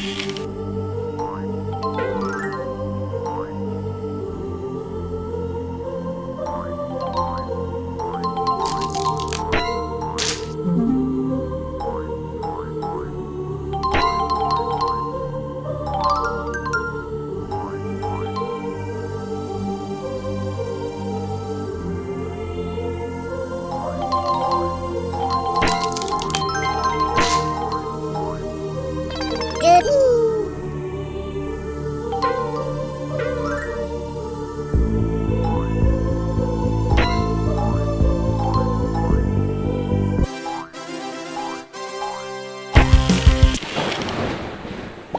you.